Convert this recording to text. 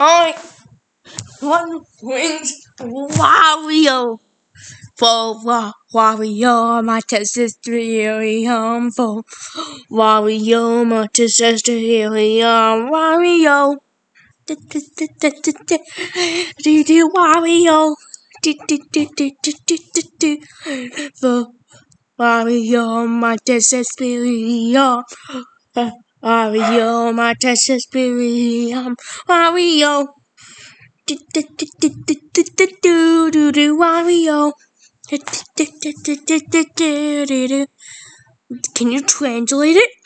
I one wins Wario. For Wario, my test is we come. For Wario, my test is we come. Wario. Do do Wario. Do do do do do do do. For Wario, my test is we come. Wario, my test is helium. Wario. Do do do do do do do do do do Wario. Can you translate it?